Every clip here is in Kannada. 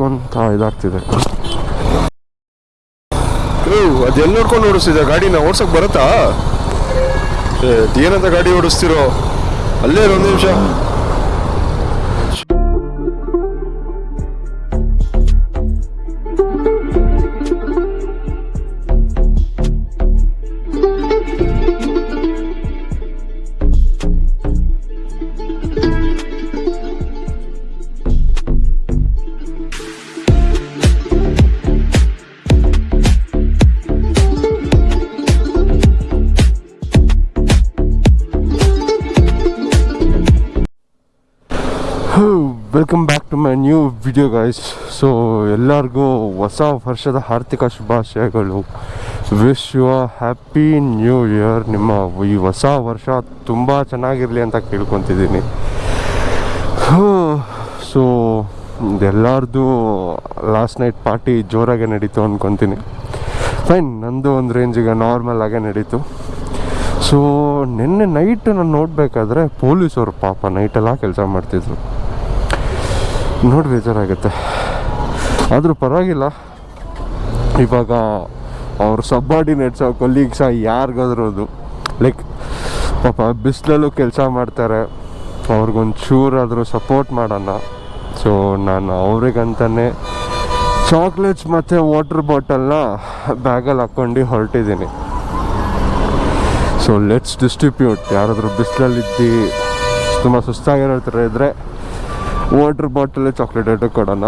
ನೋಡ್ಕೊಂತ ಇದಾಗ್ತಿದೆ. ಅದೆಲ್ಲ ನೋಡ್ಕೊಂಡು ಓಡಿಸ್ತಿದ್ದೆ ಗಾಡಿನ ಓಡ್ಸಕ್ ಬರುತ್ತಾ? ಏನಂತ ಗಾಡಿ ಓಡಿಸ್ತಿರೋ? ಅಲ್ಲೇ ಒಂದು ನಿಮಿಷ. Welcome back to my new video guys so ಎಲ್ಲರಿಗೂ ಹೊಸ ವರ್ಷದ ಆರ್ಥಿಕ ಶುಭಾಶಯಗಳು. Wish you happy new year ನಿಮ್ಮ ಈ ಹೊಸ ವರ್ಷ ತುಂಬ ಚೆನ್ನಾಗಿರಲಿ ಅಂತ ಕೇಳ್ಕೊತಿದ್ದೀನಿ. ಸೊ ಎಲ್ಲರದು ಲಾಸ್ಟ್ ನೈಟ್ ಪಾರ್ಟಿ ಜೋರಾಗೆ ನಡೀತು ಅಂದ್ಕೊತೀನಿ ಫೈನ್ ನಂದು ಒಂದು ರೇಂಜಿಗೆ ನಾರ್ಮಲ್ ಆಗೇ ನಡೀತು. ಸೊ ನಿನ್ನೆ ನೈಟ್ ನಾನು ನೋಡಬೇಕಾದ್ರೆ ಪೊಲೀಸವರು ಪಾಪ ನೈಟೆಲ್ಲ ಕೆಲಸ ಮಾಡ್ತಿದ್ರು. ನೋಡಿ ಬೇಜಾರಾಗುತ್ತೆ. ಆದರೂ ಪರವಾಗಿಲ್ಲ. ಇವಾಗ ಅವ್ರ ಸಬ್ಬಾರ್ಡಿನೇಟ್ಸ ಕೊಲೀಗ್ಸ ಯಾರಿಗಾದ್ರೂ ಅದು. ಲೈಕ್ ಪಾಪ ಬಿಸಿಲಲ್ಲೂ ಕೆಲಸ ಮಾಡ್ತಾರೆ. ಅವ್ರಿಗೊಂಚೂರಾದರೂ ಸಪೋರ್ಟ್ ಮಾಡೋಣ. ಸೊ ನಾನು ಅವ್ರಿಗಂತಲೇ ಚಾಕ್ಲೇಟ್ಸ್ ಮತ್ತು ವಾಟರ್ ಬಾಟಲ್ನ ಬ್ಯಾಗಲ್ಲಿ ಹಾಕ್ಕೊಂಡು ಹೊರಟಿದ್ದೀನಿ. ಸೊ ಲೆಟ್ಸ್ ಡಿಸ್ಟ್ರಿಬ್ಯೂಟ್ ಯಾರಾದರೂ ಬಿಸಿಲಲ್ಲಿದ್ದು, ತುಂಬ ಸುಸ್ತಾಗಿರೋ ಥರ ಇದ್ದರೆ ವಾಟರ್ ಬಾಟಲ್ ಚಾಕ್ಲೇಟ್ ಇಟ್ಟು ಕೊಡೋಣ.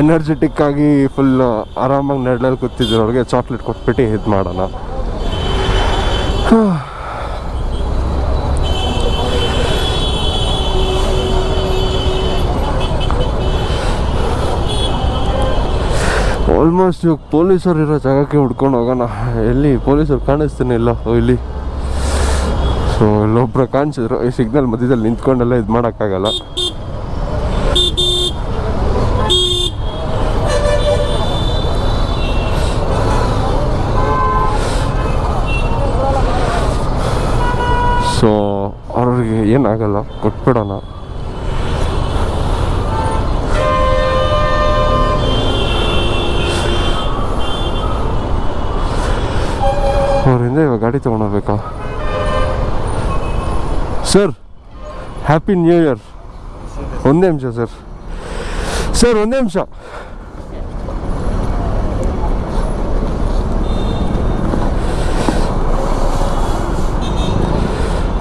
ಎನರ್ಜೆಟಿಕ್ ಆಗಿ ಫುಲ್ ಆರಾಮಾಗಿ ನೆರಳಲ್ಲಿ ಕೂತಿದ್ದವ್ರಿಗೆ ಚಾಕ್ಲೇಟ್ ಕೊಟ್ಬಿಟ್ಟು ಇದು ಮಾಡೋಣ. ಆಲ್ಮೋಸ್ಟ್ ಇವಾಗ ಪೊಲೀಸರು ಇರೋ ಜಾಗಕ್ಕೆ ಹುಡ್ಕೊಂಡು ಹೋಗೋಣ. ಎಲ್ಲಿ ಪೊಲೀಸರು ಕಾಣಿಸ್ತಾನೆ ಇಲ್ಲ ಇಲ್ಲಿ. ಸೊ ಇಲ್ಲೊಬ್ರು ಕಾಣಿಸಿದ್ರು. ಈ ಸಿಗ್ನಲ್ ಮಧ್ಯದಲ್ಲಿ ನಿಂತ್ಕೊಂಡೆಲ್ಲ ಇದು ಮಾಡೋಕ್ಕಾಗಲ್ಲ ಸೊ ಅವ್ರಿಗೆ ಏನಾಗಲ್ಲ, ಕೊಟ್ಬಿಡೋಣ. ಅವರಿಂದ ಇವಾಗ ಗಾಡಿ ತೊಗೊಂಡೋಗ್ಬೇಕಾ? ಸರ್ ಹ್ಯಾಪಿ ನ್ಯೂ ಇಯರ್ ಒಂದೇ ನಿಮಿಷ ಸರ್ ಸರ್ ಒಂದೇ ನಿಮಿಷ.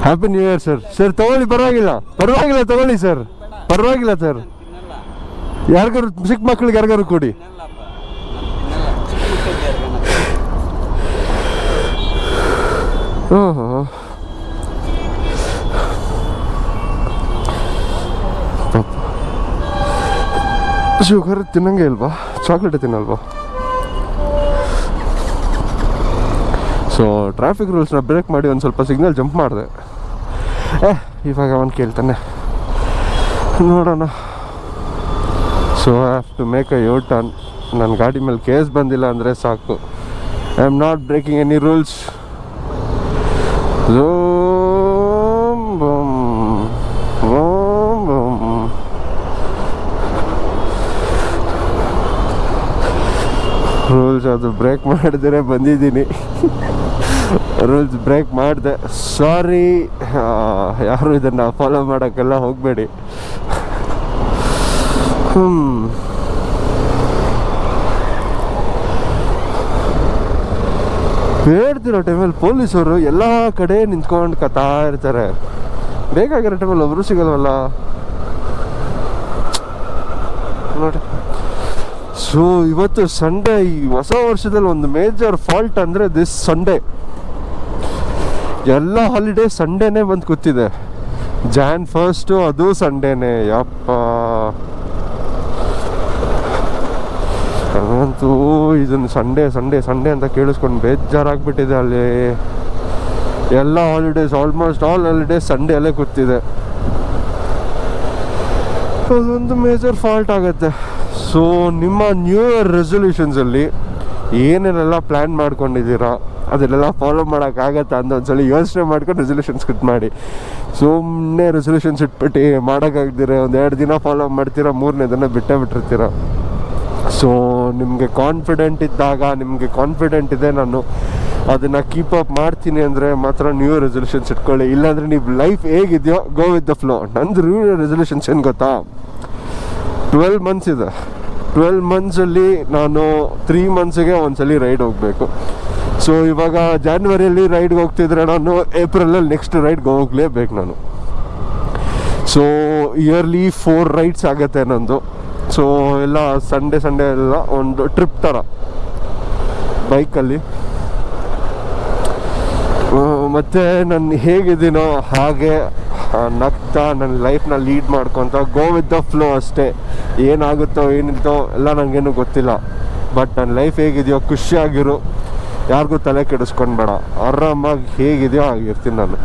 Happy new year sir sir ತಗೊಳ್ಳಿ, ಪರವಾಗಿಲ್ಲ. ಪರವಾಗಿಲ್ಲ, ತಗೊಳ್ಳಿ ಸರ್ ಪರವಾಗಿಲ್ಲ ಸರ್ ಯಾರಿಗಾರು ಚಿಕ್ಕ ಮಕ್ಕಳಿಗೆ ಯಾರಿಗಾರು ಕೊಡಿ. ಓಹೋ ಶುಗರ್ ತಿನ್ನಂಗೆ ಇಲ್ವಾ? ಚಾಕ್ಲೇಟ್ ತಿನ್ನಲ್ವಾ? ಸೊ ಟ್ರಾಫಿಕ್ ರೂಲ್ಸ್ನ ಬ್ರೇಕ್ ಮಾಡಿ ಒಂದು ಸ್ವಲ್ಪ ಸಿಗ್ನಲ್ ಜಂಪ್ ಮಾಡಿದೆ. ಏ ಇವಾಗ ಅವನು ಕೇಳ್ತಾನೆ. ನೋಡೋಣ. So have to make a U turn ನನ್ನ ಗಾಡಿ ಮೇಲೆ ಕೇಸ್ ಬಂದಿಲ್ಲ ಅಂದರೆ ಸಾಕು. I am not breaking any rules Zoom, boom. Boom, boom. Rules ಅದು ಬ್ರೇಕ್ ಮಾಡಿದ್ರೆ ಬಂದಿದ್ದೀನಿ. ರೂಲ್ಸ್ ಬ್ರೇಕ್ ಮಾಡಿದೆ. ಸಾರಿ ಯಾರು ಇದನ್ನು ಫಾಲೋ ಮಾಡೋಕ್ಕೆಲ್ಲ ಹೋಗಬೇಡಿ. ಹ್ಞೂ ಹೇಳ್ತಿರೋ ಟೈಮಲ್ಲಿ ಪೊಲೀಸರು ಎಲ್ಲ ಕಡೆ ನಿಂತ್ಕೊಂಡು ಕತಾ ಇರ್ತಾರೆ ಬೇಕಾಗಿರೋ ಟೈಮಲ್ಲಿ ಒಬ್ಬರು ಸಿಗಲ್ವಲ್ಲ? ನೋಡಿ. ಸೊ ಇವತ್ತು ಸಂಡೇ ಈ ಹೊಸ ವರ್ಷದಲ್ಲಿ ಒಂದು ಮೇಜರ್ ಫಾಲ್ಟ್ ಅಂದರೆ ದಿಸ್ ಸಂಡೇ ಎಲ್ಲ ಹಾಲಿಡೇ ಸಂಡೇನೇ ಬಂದು ಕೂತಿದೆ. ಜಾನ್ ಫಸ್ಟು ಅದು ಸಂಡೇನೇ ಯಪ್ಪ. ಅಂತೂ ಇದನ್ನು ಸಂಡೇ ಸಂಡೇ ಸಂಡೇ ಅಂತ ಕೇಳಿಸ್ಕೊಂಡು ಬೇಜಾರಾಗ್ಬಿಟ್ಟಿದೆ ಅಲ್ಲಿ. ಎಲ್ಲ holidays almost all holidays Sunday ಅಲ್ಲೇ ಕೂತಿದೆ. ಅದೊಂದು ಮೇಜರ್ ಫಾಲ್ಟ್ ಆಗುತ್ತೆ. ಸೊ ನಿಮ್ಮ ನ್ಯೂ ಇಯರ್ ರೆಸೊಲ್ಯೂಷನ್ಸಲ್ಲಿ ಏನೇನೆಲ್ಲ ಪ್ಲ್ಯಾನ್ ಮಾಡ್ಕೊಂಡಿದ್ದೀರಾ, ಅದನ್ನೆಲ್ಲ ಫಾಲೋ ಮಾಡೋಕ್ಕಾಗತ್ತಾ ಅಂತ ಒಂದ್ಸಲ ಯೋಚನೆ ಮಾಡ್ಕೊಂಡು ರೆಸೊಲ್ಯೂಷನ್ಸ್ ಕಟ್ ಮಾಡಿ. ಸುಮ್ಮನೆ ರೆಸೊಲ್ಯೂಷನ್ಸ್ ಇಟ್ಬಿಟ್ಟು ಮಾಡೋಕ್ಕಾಗ್ದಿರ ಒಂದು ಎರಡು ದಿನ ಫಾಲೋ ಮಾಡ್ತೀರಾ, ಮೂರನೇ ದಿನ ಬಿಟ್ಟೇ ಬಿಟ್ಟಿರ್ತೀರ? ಸೊ ನಿಮಗೆ ಕಾನ್ಫಿಡೆಂಟ್ ಇದ್ದಾಗ, ನಿಮಗೆ ಕಾನ್ಫಿಡೆಂಟ್ ಇದೆ, ನಾನು ಅದನ್ನು ಕೀಪ್ ಅಪ್ ಮಾಡ್ತೀನಿ ಅಂದರೆ ಮಾತ್ರ ನ್ಯೂ ರೆಸೊಲ್ಯೂಷನ್ಸ್ ಇಟ್ಕೊಳ್ಳಿ. ಇಲ್ಲಾಂದರೆ ನೀವು ಲೈಫ್ ಹೇಗಿದೆಯೋ ಗೋ ವಿತ್ ದ ಫ್ಲೋ ನಂದು ನ್ಯೂ ರೆಸೊಲ್ಯೂಷನ್ಸ್ ಏನು ಗೊತ್ತಾ? ಟ್ವೆಲ್ ಮಂತ್ಸ್ ಇದೆ. ಟ್ವೆಲ್ ಮಂತ್ಸಲ್ಲಿ ನಾನು ತ್ರೀ ಮಂತ್ಸಿಗೆ ಒಂದ್ಸಲಿ ರೈಡ್ ಹೋಗಬೇಕು. ಸೊ ಇವಾಗ ಜಾನ್ವರಿಯಲ್ಲಿ ರೈಡ್ಗೆ ಹೋಗ್ತಿದ್ರೆ ನಾನು ಏಪ್ರಿಲಲ್ಲಿ ನೆಕ್ಸ್ಟ್ ರೈಡ್ಗೆ ಹೋಗ್ಲೇಬೇಕು ನಾನು. ಸೊ ಇಯರ್ಲಿ ಫೋರ್ ರೈಡ್ಸ್ ಆಗುತ್ತೆ ನಂದು. ಸೊ ಎಲ್ಲ ಸಂಡೇ ಸಂಡೇ ಎಲ್ಲ ಒಂದು ಟ್ರಿಪ್ ಥರ ಬೈಕಲ್ಲಿ ಮತ್ತು ನಾನು ಹೇಗಿದ್ದೀನೋ ಹಾಗೆ ನಗ್ತಾ ನನ್ನ ಲೈಫ್ನ ಲೀಡ್ ಮಾಡ್ಕೊತ ಗೋ ವಿತ್ ದ ಫ್ಲೋ ಅಷ್ಟೇ. ಏನಾಗುತ್ತೋ ಏನಿತ್ತೋ ಎಲ್ಲ ನನಗೇನು ಗೊತ್ತಿಲ್ಲ. ಬಟ್ ನನ್ನ ಲೈಫ್ ಹೇಗಿದೆಯೋ, ಖುಷಿಯಾಗಿರು. ಯಾರಿಗೂ ತಲೆ ಕೆಡಿಸ್ಕೊಂಡ್ಬೇಡ. ಆರಾಮಾಗಿ ಹೇಗಿದೆಯೋ ಆಗಿರ್ತೀನಿ ನಾನು.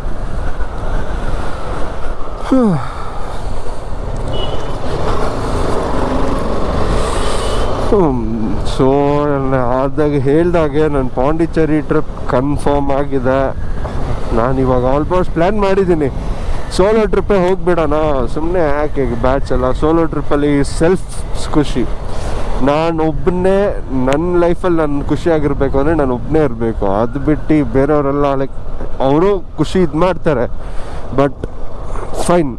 ಸೊ ಆದಾಗ ಹೇಳ್ದಾಗೆ ನನ್ನ ಪಾಂಡಿಚೇರಿ ಟ್ರಿಪ್ ಕನ್ಫರ್ಮ್ ಆಗಿದೆ. ನಾನು ಇವಾಗ ಆಲ್ಮೋಸ್ಟ್ ಪ್ಲ್ಯಾನ್ ಮಾಡಿದ್ದೀನಿ. ಸೋಲೋ ಟ್ರಿಪ್ಪೇ ಹೋಗ್ಬಿಡೋಣ. ಸುಮ್ಮನೆ ಯಾಕೆ ಬ್ಯಾಚ್ ಎಲ್ಲ? ಸೋಲೋ ಟ್ರಿಪ್ಪಲ್ಲಿ ಸೆಲ್ಫ್ ಖುಷಿ. ನಾನು ಒಬ್ಬನೇ ನನ್ನ ಲೈಫಲ್ಲಿ ನಾನು ಖುಷಿಯಾಗಿರಬೇಕು ಅಂದರೆ ನಾನು ಒಬ್ಬನೇ ಇರಬೇಕು. ಅದು ಬಿಟ್ಟು ಬೇರೆಯವರೆಲ್ಲ ಲೈಕ್ ಅವರು ಖುಷಿ ಇದು ಮಾಡ್ತಾರೆ. ಬಟ್ ಫೈನ್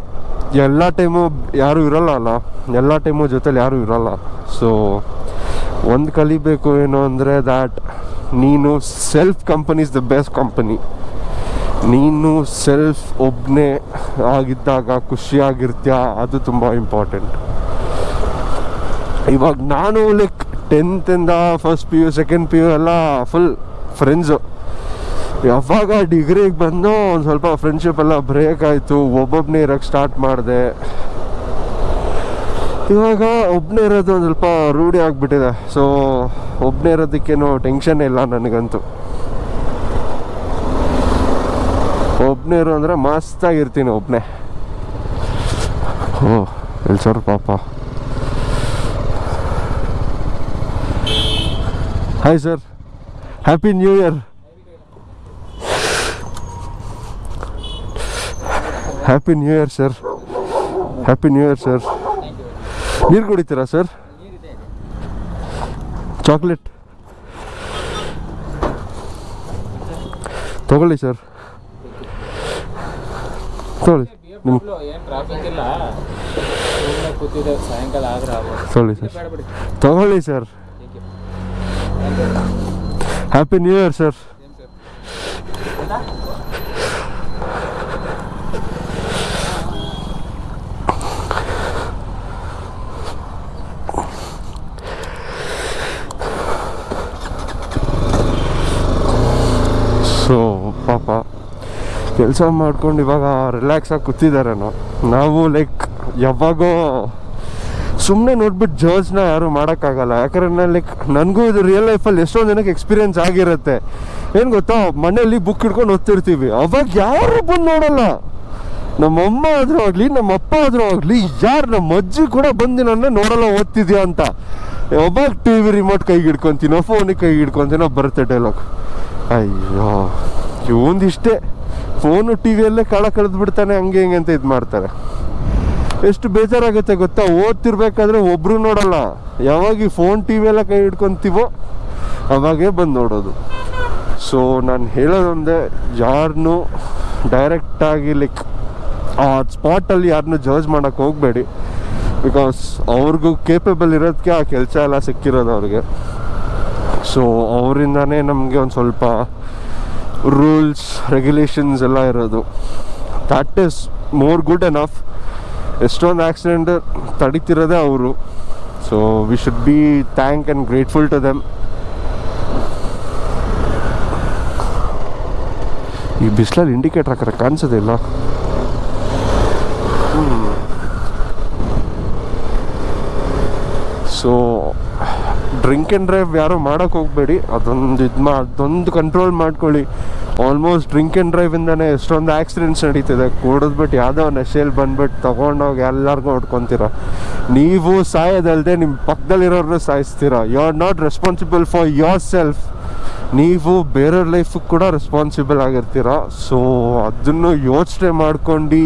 ಎಲ್ಲ ಟೈಮು ಯಾರೂ ಇರೋಲ್ಲ ಅಲ್ಲ? ಎಲ್ಲ ಟೈಮು ಜೊತೇಲಿ ಯಾರೂ ಇರಲ್ಲ. ಸೊ ಒಂದು ಕಲಿಬೇಕು ಏನು ಅಂದರೆ ದ್ಯಾಟ್ ನೀನು self company is the best company ನೀನು ಸೆಲ್ಫ್ ಒಬ್ಬನೇ ಆಗಿದ್ದಾಗ ಖುಷಿಯಾಗಿರ್ತೀಯ? ಅದು ತುಂಬ ಇಂಪಾರ್ಟೆಂಟ್ ಇವಾಗ ನಾನು like ಟೆಂತಿಂದ first P U second P U ಎಲ್ಲ ಫುಲ್ ಫ್ರೆಂಡ್ಸು ಯಾವಾಗ ಡಿಗ್ರಿಗೆ ಬಂದು ಒಂದು ಸ್ವಲ್ಪ ಫ್ರೆಂಡ್ಶಿಪ್ ಎಲ್ಲ ಬ್ರೇಕ್ ಆಯಿತು ಒಬ್ಬೊಬ್ಬನೇ ಇರೋಕ್ಕೆ ಸ್ಟಾರ್ಟ್ ಮಾಡಿದೆ. ಇವಾಗ ಒಬ್ಬನೇ ಇರೋದು ಒಂದು ಸ್ವಲ್ಪ ರೂಢಿ ಆಗಿಬಿಟ್ಟಿದೆ. ಸೊ ಒಬ್ಬನೇ ಇರೋದಕ್ಕೇನು ಟೆನ್ಷನ್ ಇಲ್ಲ ನನಗಂತೂ. ಒಬ್ಬನೇ ಇರು ಅಂದರೆ ಮಸ್ತಾಗಿರ್ತೀನಿ ಒಬ್ಬನೇ ಓ ಎಲ್ಲಿ ಸರ್ ಪಾಪ. Hi sir happy new year happy new year sir happy new year sir ನೀರು ಕುಡಿತೀರಾ ಸರ್ ಚಾಕ್ಲೇಟ್ ತಗೊಳ್ಳಿ ಸರ್ ತಗೊಳ್ಳಿ ನಿಮ್ಮ ಏನ್ ಟ್ರಾಫಿಕ್ ಇಲ್ಲ ಸುಮ್ಮನೆ ಕೂತಿದ್ದೆ ಸಾಯಂಕಾಲ ಆದ್ರೆ ನಿಮ್ಮ ಸೋಳಿ ಸರ್. ತಗೊಳ್ಳಿ sir. Happy new year sir so ಪಾಪ ಕೆಲಸ ಮಾಡ್ಕೊಂಡು ಇವಾಗ ರಿಲ್ಯಾಕ್ಸ್ ಆಗಿ ಕೂತಿದ್ದಾರೇನೋ ನಾವು ಲೈಕ್ ಯಾವಾಗೋ ಸುಮ್ಮನೆ ನೋಡ್ಬಿಟ್ಟು ಜರ್ಜ್ನ ಯಾರು ಮಾಡೋಕ್ಕಾಗಲ್ಲ. ಯಾಕಂದ್ರೆ ಲೈಕ್ ನನಗೂ ಇದು ರಿಯಲ್ ಲೈಫಲ್ಲಿ ಎಷ್ಟೊಂದು ಜನಕ್ಕೆ ಎಕ್ಸ್ಪೀರಿಯನ್ಸ್ ಆಗಿರುತ್ತೆ. ಏನು ಗೊತ್ತಾ? ಮನೆಯಲ್ಲಿ ಬುಕ್ ಹಿಡ್ಕೊಂಡು ಓದ್ತಿರ್ತೀವಿ. ಅವಾಗ ಯಾರು ಬಂದು ನೋಡಲ್ಲ. ನಮ್ಮಮ್ಮ ಆದರೂ ಆಗಲಿ ನಮ್ಮ ಅಪ್ಪ ಆದರೂ ಆಗಲಿ, ಯಾರು ನಮ್ಮ ಅಜ್ಜಿ ಕೂಡ ಬಂದು ನನ್ನ ನೋಡಲ್ಲ, ಓದ್ತಿದ್ಯಾ ಅಂತ. ಯಾವಾಗ ಟಿ ವಿ ರಿಮೋಟ್ ಕೈಗೆ ಹಿಡ್ಕೊತೀನೋ ಫೋನಿಗೆ ಕೈಗೆ ಹಿಡ್ಕೊತೀನೋ, ಬರುತ್ತೆ ಡೈಲಾಗ್ ಅಯ್ಯೋ ಇವಂದಿಷ್ಟೇ ಫೋನು ಟಿ ವಿಯಲ್ಲೇ ಕಾಳ ಕಳೆದು ಬಿಡ್ತಾನೆ, ಹಂಗೆ ಹಿಂಗೆ ಅಂತ ಇದು ಮಾಡ್ತಾರೆ. ಎಷ್ಟು ಬೇಜಾರಾಗುತ್ತೆ ಗೊತ್ತಾ? ಓದ್ತಿರ್ಬೇಕಾದ್ರೆ ಒಬ್ರು ನೋಡಲ್ಲ. ಯಾವಾಗ ಈ ಫೋನ್ ಟಿ ವಿ ಎಲ್ಲ ಕೈ ಹಿಡ್ಕೊಂತೀವೋ, ಅವಾಗೇ ಬಂದು ನೋಡೋದು. ಸೊ ನಾನು ಹೇಳೋದೊಂದೇ ಯಾರನ್ನೂ ಡೈರೆಕ್ಟಾಗಿ ಲೈಕ್ ಆ ಸ್ಪಾಟಲ್ಲಿ ಯಾರನ್ನೂ ಜಡ್ಜ್ ಮಾಡೋಕ್ಕೆ ಹೋಗಬೇಡಿ. ಬಿಕಾಸ್ ಅವ್ರಿಗೂ ಕೇಪಬಲ್ ಇರೋದಕ್ಕೆ ಆ ಕೆಲಸ ಎಲ್ಲ ಸಿಕ್ಕಿರೋದು ಅವ್ರಿಗೆ. ಸೊ ಅವರಿಂದನೇ ನಮಗೆ ಒಂದು ಸ್ವಲ್ಪ ರೂಲ್ಸ್ ರೆಗ್ಯುಲೇಷನ್ಸ್ ಎಲ್ಲ ಇರೋದು. That is more good enough ಎಷ್ಟೊಂದು ಆಕ್ಸಿಡೆಂಟ್ ತಡೀತಿರೋದೇ ಅವರು. So we should be thank and grateful to them ಈ ಬಿಸಿಲಲ್ಲಿ ಇಂಡಿಕೇಟರ್ ಹಾಕಿದ್ರೆ ಕಾಣಿಸೋದಿಲ್ಲ ಸೊ ಡ್ರಿಂಕ್ ಆ್ಯಂಡ್ ಡ್ರೈವ್ ಯಾರು ಮಾಡೋಕ್ಕೆ ಹೋಗಬೇಡಿ. ಅದೊಂದು ಇದು ಮಾ, ಅದೊಂದು ಕಂಟ್ರೋಲ್ ಮಾಡ್ಕೊಳ್ಳಿ. ಆಲ್ಮೋಸ್ಟ್ ಡ್ರಿಂಕ್ ಆ್ಯಂಡ್ ಡ್ರೈವಿಂದನೇ ಎಷ್ಟೊಂದು ಆಕ್ಸಿಡೆಂಟ್ಸ್ ನಡೀತಿದೆ. ಕುಡಿದ್ಬಿಟ್ಟು ಯಾವುದೋ ನಶೆಯಲ್ಲಿ ಬಂದ್ಬಿಟ್ಟು ತೊಗೊಂಡೋಗಿ ಎಲ್ಲರಿಗೂ ಹೊಡ್ಕೊತೀರ. ನೀವು ಸಾಯೋದಲ್ಲದೆ ನಿಮ್ಮ ಪಕ್ಕದಲ್ಲಿರೋರನ್ನ ಸಾಯಿಸ್ತೀರ. You are not responsible for yourself ನೀವು ಬೇರೆಯವ್ರ ಲೈಫಿಗೆ ಕೂಡ ರೆಸ್ಪಾನ್ಸಿಬಲ್ ಆಗಿರ್ತೀರ. ಸೊ ಅದನ್ನು ಯೋಚನೆ ಮಾಡ್ಕೊಂಡು,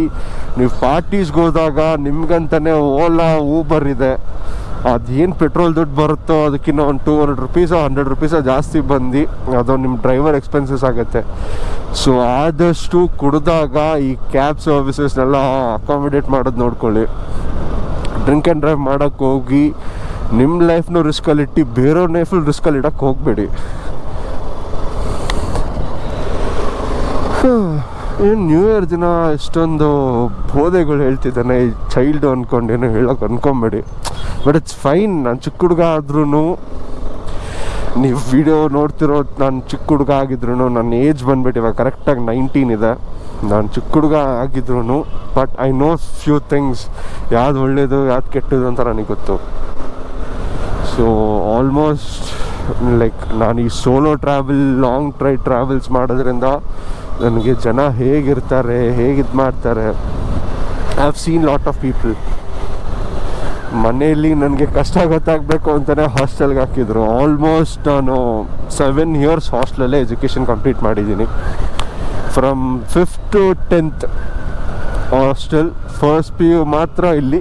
ನೀವು ಪಾರ್ಟೀಸ್ಗೆ ಹೋದಾಗ ನಿಮ್ಗಂತಲೇ ಓಲಾ ಊಬರ್ ಇದೆ. ಅದೇನು ಪೆಟ್ರೋಲ್ ದುಡ್ಡು ಬರುತ್ತೋ ಅದಕ್ಕಿಂತ ಒಂದು ಟೂ ಹಂಡ್ರೆಡ್ ರುಪೀಸೋ ಹಂಡ್ರೆಡ್ ರುಪೀಸೋ ಜಾಸ್ತಿ ಬಂದು, ಅದು ನಿಮ್ಮ ಡ್ರೈವರ್ ಎಕ್ಸ್ಪೆನ್ಸಸ್ ಆಗುತ್ತೆ. ಸೊ ಆದಷ್ಟು ಕುಡಿದಾಗ ಈ ಕ್ಯಾಬ್ ಸರ್ವಿಸಸ್ನೆಲ್ಲ ಅಕಾಮಿಡೇಟ್ ಮಾಡೋದು ನೋಡ್ಕೊಳ್ಳಿ. ಡ್ರಿಂಕ್ ಆ್ಯಂಡ್ ಡ್ರೈವ್ ಮಾಡೋಕ್ಕೆ ಹೋಗಿ ನಿಮ್ಮ ಲೈಫ್ನ ರಿಸ್ಕಲ್ಲಿ ಇಟ್ಟು ಬೇರೆಯವ್ರ ಲೈಫಲ್ಲಿ ರಿಸ್ಕಲ್ಲಿ ಇಡೋಕ್ಕೆ ಹೋಗಬೇಡಿ. ಏನು ನ್ಯೂ ಇಯರ್ ದಿನ ಇಷ್ಟೊಂದು ಬೋಧೆಗಳು ಹೇಳ್ತಿದ್ದಾನೆ, ಈ ಚೈಲ್ಡು ಅಂದ್ಕೊಂಡೇನು ಹೇಳೋಕೆ ಅಂದ್ಕೊಂಬೇಡಿ ಬಟ್ ಇಟ್ಸ್ ಫೈನ್ ನಾನು ಚಿಕ್ಕ ಹುಡುಗ ಆದ್ರೂ ನೀವು ವಿಡಿಯೋ ನೋಡ್ತಿರೋ ನಾನು ಚಿಕ್ಕ ಹುಡುಗ ಆಗಿದ್ರು ನನ್ನ ಏಜ್ ಬಂದ್ಬಿಟ್ಟು ಇವಾಗ ಕರೆಕ್ಟಾಗಿ ನೈನ್ಟೀನ್ ಇದೆ. ನಾನು ಚಿಕ್ಕ ಹುಡುಗ ಆಗಿದ್ರು but I know few things ಯಾವ್ದು ಒಳ್ಳೇದು, ಯಾವ್ದು ಕೆಟ್ಟದು ಅಂತ ನನಗೆ ಗೊತ್ತು. ಸೊ ಆಲ್ಮೋಸ್ಟ್ ಲೈಕ್ ನಾನು ಈ solo travel long try travels ಮಾಡೋದ್ರಿಂದ ನನಗೆ ಜನ ಹೇಗಿರ್ತಾರೆ ಹೇಗೆ ಇದು ಮಾಡ್ತಾರೆ. I have seen lot of people ಮನೆಯಲ್ಲಿ ನನಗೆ ಕಷ್ಟ ಗೊತ್ತಾಗಬೇಕು ಅಂತಲೇ ಹಾಸ್ಟೆಲ್ಗೆ ಹಾಕಿದ್ರು. ಆಲ್ಮೋಸ್ಟ್ ನಾನು ಸೆವೆನ್ ಇಯರ್ಸ್ ಹಾಸ್ಟೆಲಲ್ಲೇ ಎಜುಕೇಷನ್ ಕಂಪ್ಲೀಟ್ ಮಾಡಿದ್ದೀನಿ. From fifth to tenth hostel first P U ಮಾತ್ರ ಇಲ್ಲಿ.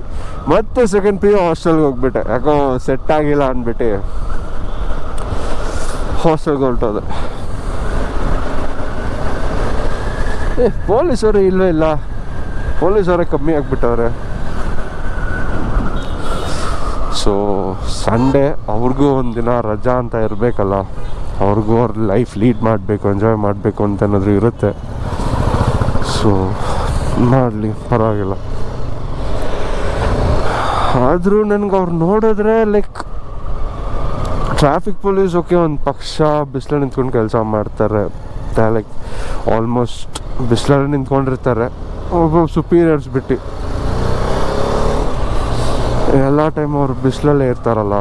ಮತ್ತೆ ಸೆಕೆಂಡ್ ಪಿ ಯು ಹಾಸ್ಟೆಲ್ಗೆ ಹೋಗ್ಬಿಟ್ಟೆ. ಯಾಕೋ ಸೆಟ್ ಆಗಿಲ್ಲ ಅಂದ್ಬಿಟ್ಟು ಹಾಸ್ಟೆಲ್ಗೆ ಹೊರಟೋದೆ. ಏ, ಪೊಲೀಸರು ಇಲ್ಲವೇ ಇಲ್ಲ? ಪೊಲೀಸರೇ ಕಮ್ಮಿ ಆಗಿಬಿಟ್ಟವ್ರೆ. ಸೊ ಸಂಡೇ ಅವ್ರಿಗೂ ಒಂದಿನ ರಜಾ ಅಂತ ಇರಬೇಕಲ್ಲ. ಅವ್ರಿಗೂ ಅವ್ರ ಲೈಫ್ ಲೀಡ್ ಮಾಡಬೇಕು ಎಂಜಾಯ್ ಮಾಡಬೇಕು ಅಂತ ಏನಾದರೂ ಇರುತ್ತೆ. ಸೊ ಮಾಡಲಿ, ಪರವಾಗಿಲ್ಲ. ಆದರೂ ನನಗೆ ಅವ್ರು ನೋಡಿದ್ರೆ ಲೈಕ್ ಟ್ರಾಫಿಕ್ ಪೊಲೀಸ್ ಓಕೆ ಒಂದು ಪಕ್ಷ ಬಿಸಿಲು ನಿಂತ್ಕೊಂಡು ಕೆಲಸ ಮಾಡ್ತಾರೆ. ಲೈಕ್ ಆಲ್ಮೋಸ್ಟ್ ಬಿಸಿಲಲ್ಲಿ ನಿಂತ್ಕೊಂಡಿರ್ತಾರೆ. ಒಬ್ಬ ಸುಪೀರಿಯರ್ಸ್ ಬಿಟ್ಟು. ಎಲ್ಲ ಟೈಮ್ ಅವ್ರು ಬಿಸಿಲಲ್ಲೇ ಇರ್ತಾರಲ್ಲ,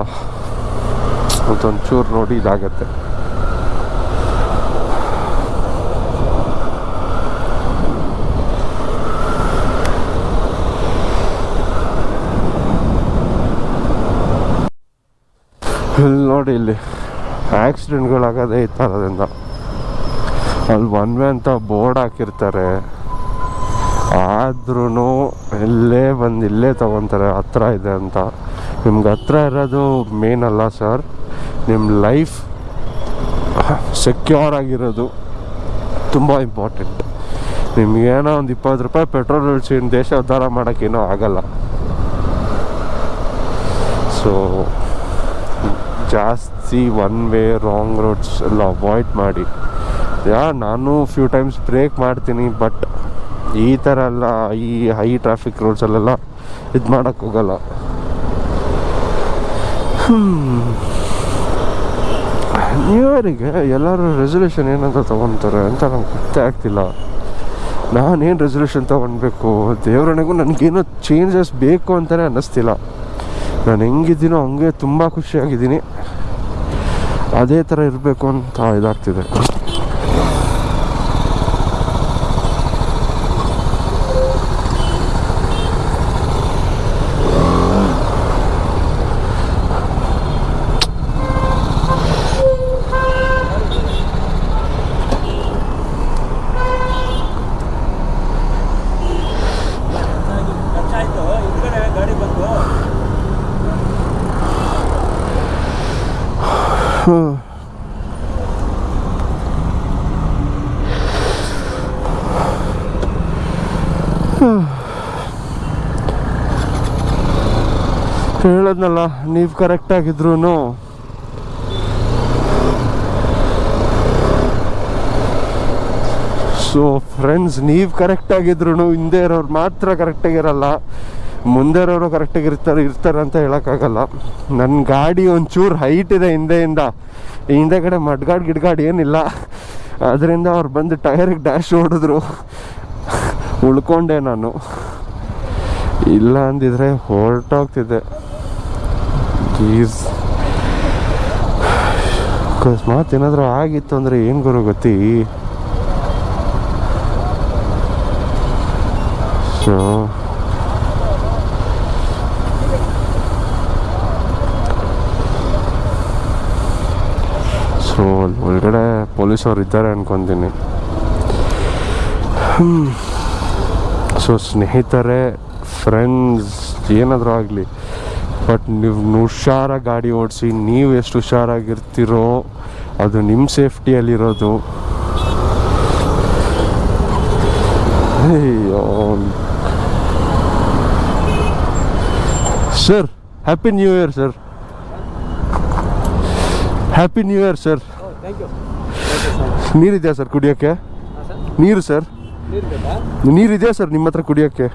ಅದೊಂಚೂರು ನೋಡಿ ಇದಾಗತ್ತೆ. ಇಲ್ಲಿ ನೋಡಿ ಇಲ್ಲಿ ಆಕ್ಸಿಡೆಂಟ್ಗಳಾಗೋದೇ ಈ ಥರದಿಂದ ಅಲ್ಲಿ ಒನ್ ವೇ ಅಂತ ಬೋರ್ಡ್ ಹಾಕಿರ್ತಾರೆ. ಆದ್ರೂ ಇಲ್ಲೇ ಬಂದು ಇಲ್ಲೇ ತಗೊತಾರೆ, ಹತ್ರ ಇದೆ ಅಂತ. ನಿಮ್ಗೆ ಹತ್ರ ಇರೋದು ಮೇನ್ ಅಲ್ಲ ಸರ್ ನಿಮ್ಮ ಲೈಫ್ ಸೆಕ್ಯೂರ್ ಆಗಿರೋದು ತುಂಬ ಇಂಪಾರ್ಟೆಂಟ್ ನಿಮ್ಗೇನೋ ಒಂದು ಇಪ್ಪತ್ತು ರೂಪಾಯಿ ಪೆಟ್ರೋಲ್ ಉಳಿಸಿ ದೇಶ ಉದ್ಧಾರ ಮಾಡೋಕ್ಕೇನೋ ಆಗಲ್ಲ. ಸೊ ಜಾಸ್ತಿ ಒನ್ ವೇ ರಾಂಗ್ ರೋಡ್ಸ್ ಎಲ್ಲ ಅವಾಯ್ಡ್ ಮಾಡಿ. ಯಾ, ನಾನು ಫ್ಯೂ ಟೈಮ್ಸ್ ಬ್ರೇಕ್ ಮಾಡ್ತೀನಿ ಬಟ್ ಈ ಥರ ಎಲ್ಲ, ಈ ಹೈ ಟ್ರಾಫಿಕ್ ರೋಡ್ಸಲ್ಲೆಲ್ಲ ಇದು ಮಾಡೋಕ್ಕೋಗಲ್ಲ ನ್ಯೂ ಇಯರಿಗೆ ಎಲ್ಲರೂ ರೆಸೊಲ್ಯೂಷನ್ ಏನಂತ ತೊಗೊತಾರೆ ಅಂತ ನಂಗೆ ಗೊತ್ತೇ ಆಗ್ತಿಲ್ಲ. ನಾನೇನು ರೆಸೊಲ್ಯೂಷನ್ ತೊಗೊಳ್ಬೇಕು ದೇವರಣೆಗೂ ನನಗೇನೋ ಚೇಂಜಸ್ ಬೇಕು ಅಂತಲೇ ಅನ್ನಿಸ್ತಿಲ್ಲ. ನಾನು ಹೆಂಗಿದ್ದೀನೋ ಹಂಗೆ ತುಂಬ ಖುಷಿಯಾಗಿದ್ದೀನಿ. ಅದೇ ಥರ ಇರಬೇಕು ಅಂತ ಇದಾಗ್ತಿದೆ. ಹೇಳದ್ನಲ್ಲ ನೀವು ಕರೆಕ್ಟಾಗಿದ್ರು ಸೊ ಫ್ರೆಂಡ್ಸ್ ನೀವು ಕರೆಕ್ಟಾಗಿದ್ರು ಹಿಂದೆ ಇರೋರು ಮಾತ್ರ ಕರೆಕ್ಟಾಗಿರಲ್ಲ ಮುಂದೆ ಇರೋರು ಕರೆಕ್ಟಾಗಿರ್ತಾರೆ ಇರ್ತಾರೆ ಅಂತ ಹೇಳೋಕ್ಕಾಗಲ್ಲ. ನನ್ನ ಗಾಡಿ ಒಂಚೂರು ಹೈಟ್ ಇದೆ ಹಿಂದೆಯಿಂದ. ಹಿಂದೆ ಕಡೆ ಮಡ್ಗಾಡ್, ಗಿಡ್ಗಾಡ್ ಏನಿಲ್ಲ. ಅದರಿಂದ ಅವ್ರು ಬಂದು ಟೈರಿಗೆ ಡ್ಯಾಶ್ ಹೊಡೆದ್ರು. ಉಳ್ಕೊಂಡೆ ನಾನು. ಇಲ್ಲ ಅಂದಿದ್ರೆ ಹೊರಟೋಗ್ತಿದ್ದೆ. ಪ್ಲೀಸ್ ಅಕಸ್ಮಾತ್ ಏನಾದರೂ ಆಗಿತ್ತು ಅಂದರೆ ಏನು ಗುರು ಗೊತ್ತಿ ಸೊ ಸೊ ಅಲ್ಲಿ ಒಳಗಡೆ ಪೊಲೀಸವ್ರು ಇದ್ದಾರೆ ಅನ್ಕೊತೀನಿ. ಸೊ ಸ್ನೇಹಿತರೆ ಫ್ರೆಂಡ್ಸ್ ಏನಾದರೂ ಆಗಲಿ. ಬಟ್ ನೀವು ಹುಷಾರಾಗಿ ಗಾಡಿ ಓಡಿಸಿ, ನೀವು ಎಷ್ಟು ಹುಷಾರಾಗಿರ್ತೀರೋ, ಅದು ನಿಮ್ಮ ಸೇಫ್ಟಿಯಲ್ಲಿರೋದು. ಅಯ್ಯೋ. Sir happy new year sir happy new year sir ನೀರಿದೆಯಾ sir ಕುಡಿಯೋಕ್ಕೆ? ನೀರು ಸರ್? ನೀರಿದೆಯಾ ಸರ್ ನಿಮ್ಮ ಹತ್ರ ಕುಡಿಯೋಕ್ಕೆ?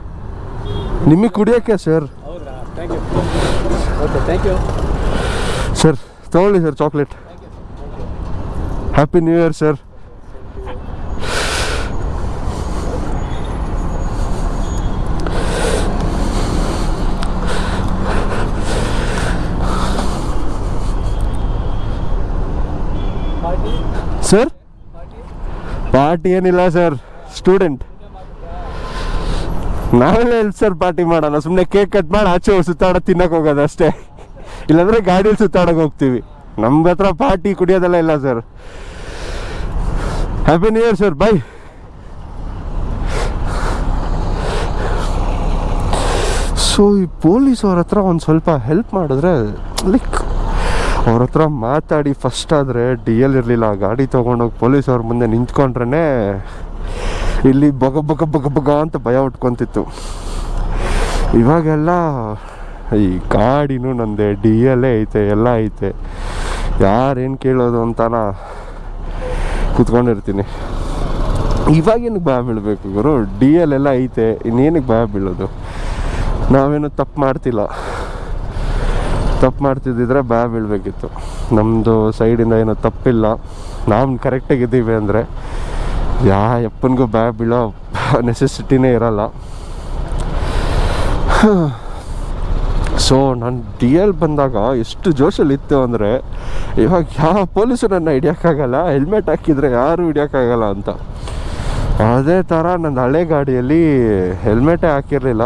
ನಿಮಗೆ ಕುಡಿಯೋಕ್ಕೆ ಸರ್? ಸರ್ ತಗೊಳ್ಳಿ sir chocolate. Happy new year sir sir? Party ಏನಿಲ್ಲ ಸರ್, ಸ್ಟೂಡೆಂಟ್. ನಾವೆಲ್ಲ ಎಲ್ಲಿ ಸರ್ ಪಾರ್ಟಿ ಮಾಡೋಣ ಸುಮ್ಮನೆ ಕೇಕ್ ಕಟ್ ಮಾಡಿ ಆಚೆ ಸುತ್ತಾಡ ತಿನ್ನಕ್ಕೆ ಹೋಗೋದು ಅಷ್ಟೇ. ಇಲ್ಲಾಂದ್ರೆ ಗಾಡಿಯಲ್ಲಿ ಸುತ್ತಾಡಕ್ಕೆ ಹೋಗ್ತೀವಿ. ನಮ್ಮ ಹತ್ರ ಪಾರ್ಟಿ ಕುಡಿಯೋದೆಲ್ಲ ಇಲ್ಲ sir. Happy new year sir bye so ಈ ಪೊಲೀಸ್ ಅವ್ರ ಹತ್ರ ಒಂದು ಸ್ವಲ್ಪ ಹೆಲ್ಪ್ ಮಾಡಿದ್ರೆ ಲೈಕ್ ಅವ್ರ ಹತ್ರ ಮಾತಾಡಿ ಫಸ್ಟ್ ಆದರೆ ಡಿ ಎಲ್ ಇರಲಿಲ್ಲ. ಗಾಡಿ ತೊಗೊಂಡೋಗಿ ಪೊಲೀಸ್ ಅವ್ರ ಮುಂದೆ ನಿಂತ್ಕೊಂಡ್ರೇ ಇಲ್ಲಿ ಬಗ ಬಗ ಬಗ ಬಗ ಅಂತ ಭಯ ಉಟ್ಕೊಂತಿತ್ತು. ಇವಾಗೆಲ್ಲ ಈ ಗಾಡಿನೂ ನಂದೆ ಡಿ ಎಲ್ ಐತೆ, ಎಲ್ಲ ಐತೆ. ಯಾರೇನು ಕೇಳೋದು ಅಂತಾನ ಕೂತ್ಕೊಂಡಿರ್ತೀನಿ. ಇವಾಗೇನಕ್ಕೆ ಭಯ ಬೀಳಬೇಕು ಗುರು? ಡಿ ಎಲ್ ಎಲ್ಲ ಐತೆ, ಇನ್ನೇನಕ್ಕೆ ಭಯ ಬೀಳೋದು? ನಾವೇನು ತಪ್ಪು ಮಾಡ್ತಿಲ್ಲ. ತಪ್ಪು ಮಾಡ್ತಿದ್ದಿದ್ರೆ ಬ್ಯಾ ಬೀಳಬೇಕಿತ್ತು. ನಮ್ಮದು ಸೈಡಿಂದ ಏನೋ ತಪ್ಪಿಲ್ಲ. ನಾವು ಕರೆಕ್ಟಾಗಿದ್ದೀವಿ ಅಂದರೆ ಯಾ ಯಪ್ಪನಿಗೂ ಬ್ಯಾ ಬೀಳೋ ನೆಸೆಸಿಟಿನೇ ಇರಲ್ಲ. ಸೊ ನಾನು ಡಿ ಎಲ್ ಬಂದಾಗ ಎಷ್ಟು ಜೋಶಲ್ಲಿ ಇತ್ತು ಅಂದರೆ, ಇವಾಗ ಯಾವ ಪೊಲೀಸು ನನ್ನ ಹಿಡಿಯೋಕ್ಕಾಗಲ್ಲ ಹೆಲ್ಮೆಟ್ ಹಾಕಿದರೆ ಯಾರು ಹಿಡಿಯೋಕ್ಕಾಗಲ್ಲ ಅಂತ. ಅದೇ ಥರ ನನ್ನ ಹಳೆ ಗಾಡಿಯಲ್ಲಿ ಹೆಲ್ಮೆಟೇ ಹಾಕಿರಲಿಲ್ಲ.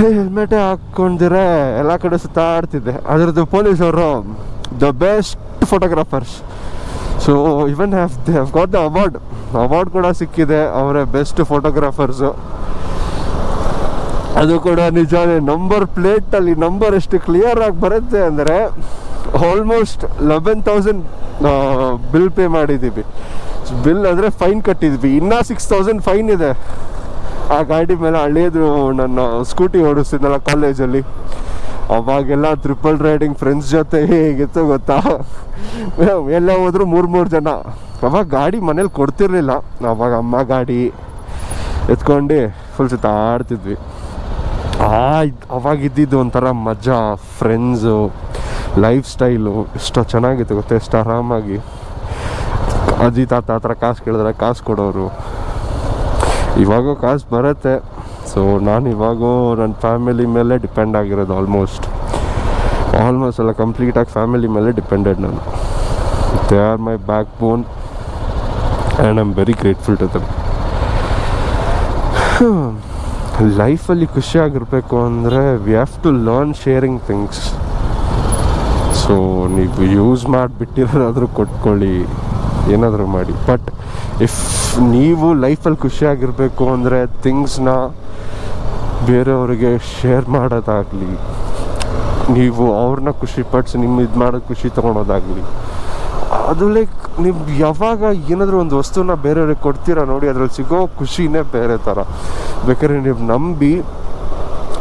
ಹೆಲ್ಮೆಟೇ ಹಾಕ್ಕೊಂಡಿರೆ ಎಲ್ಲ ಕಡೆ ಸುತ್ತಾಡ್ತಿದ್ದೆ ಅದರದ್ದು ಪೊಲೀಸವರು the best photographers so even have they have got the award award ಕೂಡ ಸಿಕ್ಕಿದೆ, ಅವರೇ ಬೆಸ್ಟ್ ಫೋಟೋಗ್ರಾಫರ್ಸು ಅದು ಕೂಡ ನಿಜಾನೇ ನಂಬರ್ ಪ್ಲೇಟಲ್ಲಿ ನಂಬರ್ ಎಷ್ಟು ಕ್ಲಿಯರ್ ಆಗಿ ಬರುತ್ತೆ ಅಂದರೆ almost eleven thousand bill pay ಮಾಡಿದ್ದೀವಿ. ಬಿಲ್ ಅಂದರೆ ಫೈನ್ ಕಟ್ಟಿದ್ವಿ. ಇನ್ನೂ ಸಿಕ್ಸ್ ತೌಸಂಡ್ ಫೈನ್ ಇದೆ. ಆ ಗಾಡಿ ಮೇಲೆ ಹಳೇದು ನನ್ನ ಸ್ಕೂಟಿ ಓಡಿಸ್ತಿದ್ನಲ್ಲ ಕಾಲೇಜಲ್ಲಿ ಅವಾಗೆಲ್ಲ ಟ್ರಿಪಲ್ ರೈಡಿಂಗ್ ಫ್ರೆಂಡ್ಸ್ ಜೊತೆ ಹೇಗಿತ್ತು ಗೊತ್ತಾ? ಎಲ್ಲ ಹೋದ್ರು ಮೂರು ಮೂರು ಜನ. ಅವಾಗ ಗಾಡಿ ಮನೇಲಿ ಕೊಡ್ತಿರ್ಲಿಲ್ಲ. ಅವಾಗ ಅಮ್ಮ ಗಾಡಿ ಎತ್ಕೊಂಡು ಫುಲ್ ಸುತ್ತಾಡ್ತಿದ್ವಿ. ಆ ಅವಾಗ ಇದ್ದಿದ್ದು ಒಂಥರ ಮಜಾ ಫ್ರೆಂಡ್ಸು ಲೈಫ್ ಸ್ಟೈಲು ಎಷ್ಟು ಚೆನ್ನಾಗಿತ್ತು ಗೊತ್ತಾ, ಎಷ್ಟು ಆರಾಮಾಗಿ. ಅಜ್ಜಿ ತಾತ ಹತ್ರ ಕಾಸು ಕೇಳಿದ್ರೆ ಕಾಸು ಕೊಡೋರು. ಇವಾಗೂ ಕಾಸು ಬರುತ್ತೆ. ಸೊ ನಾನು ಇವಾಗೂ ನನ್ನ ಫ್ಯಾಮಿಲಿ ಮೇಲೆ ಡಿಪೆಂಡ್ ಆಗಿರೋದು ಆಲ್ಮೋಸ್ಟ್ ಆಲ್ಮೋಸ್ಟ್ ಎಲ್ಲ ಕಂಪ್ಲೀಟಾಗಿ ಫ್ಯಾಮಿಲಿ ಮೇಲೆ ಡಿಪೆಂಡೆಡ್ ನಾನು. They are my backbone and I am very grateful to them ಲೈಫಲ್ಲಿ ಖುಷಿಯಾಗಿರಬೇಕು ಅಂದರೆ we have to learn sharing things so ನೀವು ಯೂಸ್ ಮಾಡಿಬಿಟ್ಟಿರೋದಾದರೂ ಕೊಟ್ಕೊಳ್ಳಿ. ಏನಾದರೂ ಮಾಡಿ. ಬಟ್ ಇಫ್ ನೀವು ಲೈಫಲ್ಲಿ ಖುಷಿಯಾಗಿರಬೇಕು ಅಂದರೆ ಥಿಂಗ್ಸ್ನ ಬೇರೆಯವರಿಗೆ ಶೇರ್ ಮಾಡೋದಾಗಲಿ, ನೀವು ಅವ್ರನ್ನ ಖುಷಿ ಪಡಿಸಿ, ನಿಮ್ಮ ಇದು ಮಾಡೋದು ಖುಷಿ ತೊಗೊಳೋದಾಗಲಿ, ಅದು ಲೈಕ್ ನೀವು ಯಾವಾಗ ಏನಾದರೂ ಒಂದು ವಸ್ತುನ ಬೇರೆಯವ್ರಿಗೆ ಕೊಡ್ತೀರಾ ನೋಡಿ, ಅದ್ರಲ್ಲಿ ಸಿಗೋ ಖುಷಿನೇ ಬೇರೆ ಥರ. ಬೇಕಾದ್ರೆ ನೀವು ನಂಬಿ,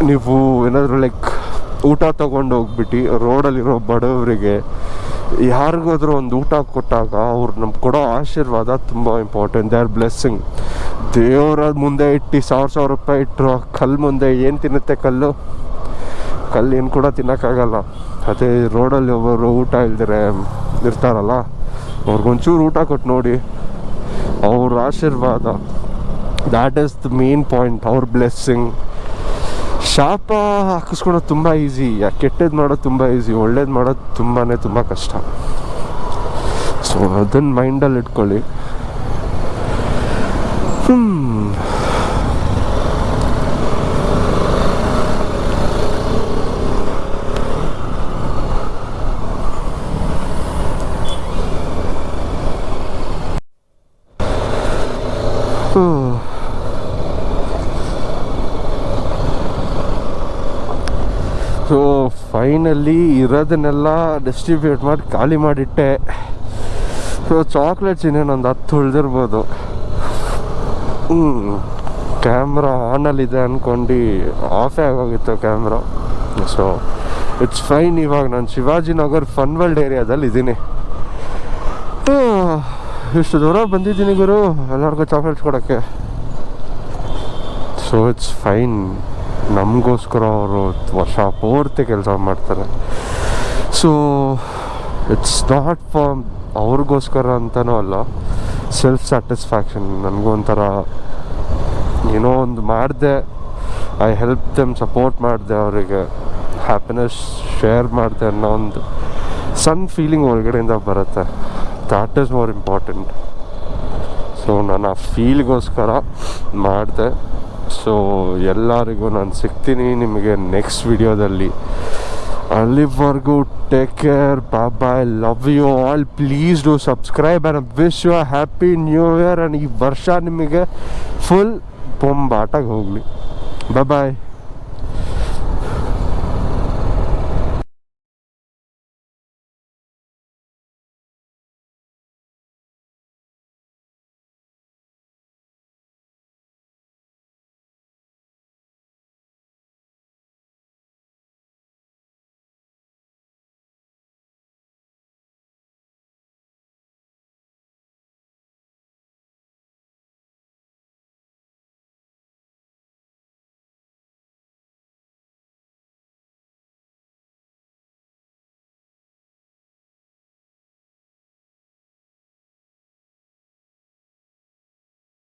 ನೀವು ಏನಾದರೂ ಲೈಕ್ ಊಟ ತೊಗೊಂಡು ಹೋಗ್ಬಿಟ್ಟು ರೋಡಲ್ಲಿರೋ ಬಡವರಿಗೆ ಯಾರಿಗಾದ್ರೂ ಒಂದು ಊಟ ಕೊಟ್ಟಾಗ ಅವ್ರು ನಮ್ಗೆ ಕೊಡೋ ಆಶೀರ್ವಾದ ತುಂಬ ಇಂಪಾರ್ಟೆಂಟ್ ದೇ ಆರ್ ಬ್ಲೆಸ್ಸಿಂಗ್ ದೇವರ ಮುಂದೆ ಇಟ್ಟು ಸಾವಿರ ಸಾವಿರ ರೂಪಾಯಿ ಇಟ್ಟರು ಕಲ್ಲು ಮುಂದೆ ಏನು ತಿನ್ನುತ್ತೆ ಕಲ್ಲು? ಕಲ್ಲು ಏನು ಕೂಡ ತಿನ್ನೋಕ್ಕಾಗಲ್ಲ. ಅದೇ ರೋಡಲ್ಲಿ ಒಬ್ಬರು ಊಟ ಇಲ್ದಿರೆ ಇರ್ತಾರಲ್ಲ ಅವ್ರಿಗೊಂಚೂರು ಊಟ ಕೊಟ್ಟು ನೋಡಿ. ಅವ್ರ ಆಶೀರ್ವಾದ that is the main point ಅವ್ರ ಬ್ಲೆಸ್ಸಿಂಗ್ ಶಾಪ ಹಾಕಿಸ್ಕೊಳೋದು ತುಂಬ ಈಸಿ ಕೆಟ್ಟದ್ದು ಮಾಡೋದು ತುಂಬ ಈಸಿ, ಒಳ್ಳೇದು ಮಾಡೋದು ತುಂಬಾ ತುಂಬ ಕಷ್ಟ. ಸೊ ಅದನ್ನು ಮೈಂಡಲ್ಲಿ ಇಟ್ಕೊಳ್ಳಿ. ಹ್ಮ್. ಫೈನಲಿ ಇರೋದನ್ನೆಲ್ಲ ಡಿಸ್ಟ್ರಿಬ್ಯೂಟ್ ಮಾಡಿ ಖಾಲಿ ಮಾಡಿಟ್ಟೆ. ಸೊ ಚಾಕ್ಲೇಟ್ಸ್ ಇನ್ನೇನೊಂದು ಹತ್ತು ಉಳಿದಿರ್ಬೋದು. ಹ್ಞೂ ಕ್ಯಾಮ್ರಾ ಆನಲ್ಲಿದೆ ಅಂದ್ಕೊಂಡು ಆಫೇ ಆಗೋಗಿತ್ತು ಕ್ಯಾಮ್ರಾ ಸೊ ಇಟ್ಸ್ ಫೈನ್ ಇವಾಗ ನಾನು ಶಿವಾಜಿನಗರ್ ಫನ್ ವರ್ಲ್ಡ್ ಏರಿಯಾದಲ್ಲಿ ಇದ್ದೀನಿ ಇಷ್ಟು ದೂರ ಬಂದಿದ್ದೀನಿ ಗುರು. ಎಲ್ಲರಿಗೂ ಚಾಕ್ಲೇಟ್ಸ್ ಕೊಡೋಕ್ಕೆ. ಸೊ ಇಟ್ಸ್ ಫೈನ್ ನಮಗೋಸ್ಕರ ಅವರು ವರ್ಷ ಪೂರ್ತಿ ಕೆಲಸ ಮಾಡ್ತಾರೆ. ಸೊ ಇಟ್ಸ್ ನಾಟ್ ಫಾರ್ ಅವ್ರಿಗೋಸ್ಕರ ಅಂತಲೂ ಅಲ್ಲ ಸೆಲ್ಫ್ ಸ್ಯಾಟಿಸ್ಫ್ಯಾಕ್ಷನ್ ನನಗೂ ಒಂಥರ ಏನೋ ಒಂದು ಮಾಡಿದೆ ಐ ಹೆಲ್ಪ್ ದೆಮ್ ಸಪೋರ್ಟ್ ಮಾಡಿದೆ, ಅವರಿಗೆ ಹ್ಯಾಪಿನೆಸ್ ಶೇರ್ ಮಾಡಿದೆ ಅನ್ನೋ ಒಂದು ಸಣ್ಣ ಫೀಲಿಂಗ್ ಒಳಗಡೆಯಿಂದ ಬರುತ್ತೆ. That is more important so ನಾನು ಆ ಫೀಲ್ಗೋಸ್ಕರ ಮಾಡಿದೆ. ಸೊ ಎಲ್ಲರಿಗೂ ನಾನು ಸಿಗ್ತೀನಿ ನಿಮಗೆ ನೆಕ್ಸ್ಟ್ ವಿಡಿಯೋದಲ್ಲಿ ಅಲ್ಲಿವರೆಗೂ take care bye love you all please do subscribe and wish you happy new year and ಈ ವರ್ಷ ನಿಮಗೆ ಫುಲ್ ಬೊಂಬಾಟಾಗಿ ಹೋಗಲಿ. ಬಾಯ್